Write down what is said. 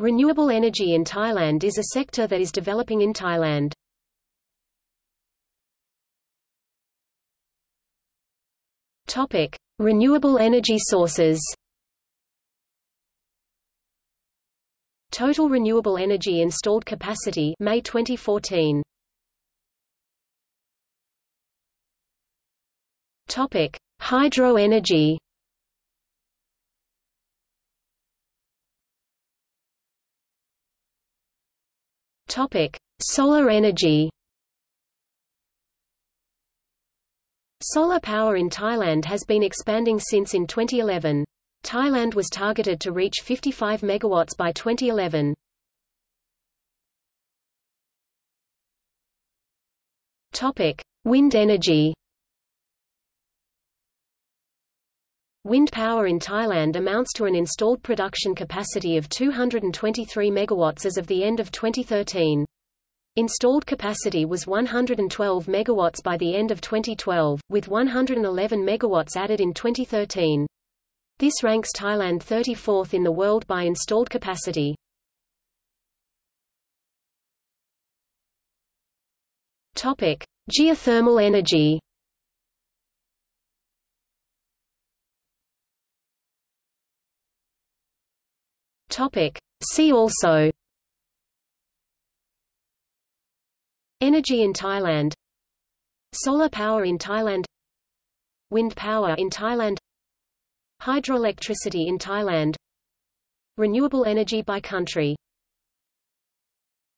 Renewable energy in Thailand is a sector that is developing in Thailand. Topic: Renewable energy sources. Total renewable energy installed capacity May 2014. Topic: Hydro energy. Topic: Solar energy. Solar power in Thailand has been expanding since in 2011. Thailand was targeted to reach 55 megawatts by 2011. Topic: Wind energy. Wind power in Thailand amounts to an installed production capacity of 223 megawatts as of the end of 2013. Installed capacity was 112 megawatts by the end of 2012, with 111 megawatts added in 2013. This ranks Thailand 34th in the world by installed capacity. Topic: Geothermal energy. Topic. See also Energy in Thailand Solar power in Thailand Wind power in Thailand Hydroelectricity in Thailand Renewable energy by country